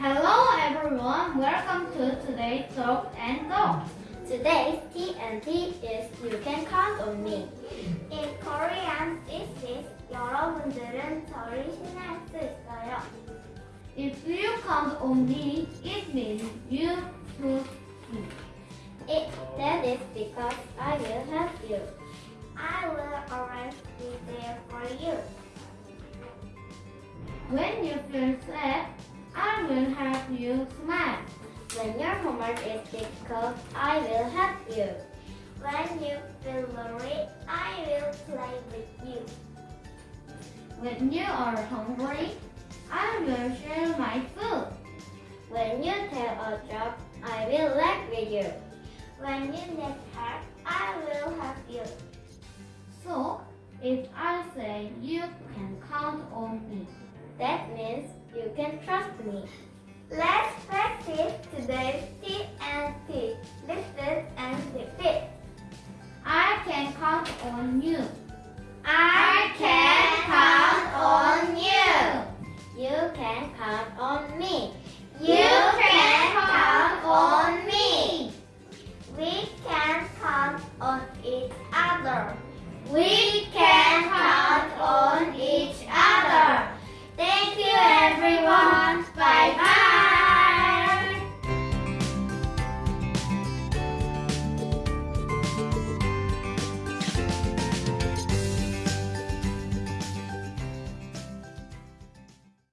Hello everyone, welcome to today's Talk and Talk. Today's TNT is You Can Count on Me. In Korean, it is 여러분들은 저를 신뢰할 수 있어요. If you count on me, it means you put me. It, that is because I will help you. I will always be there for you. When you feel sad, I will help you smile. When your homework is difficult, I will help you. When you feel lonely, I will play with you. When you are hungry, I will share my food. When you tell a joke, I will laugh with you. When you need help, I will help you. So, if I say you can count on me, that means you can trust me. Let's practice today's T and T, listen and repeat. I can count on you. together. We can